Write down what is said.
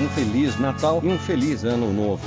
Um Feliz Natal e um Feliz Ano Novo.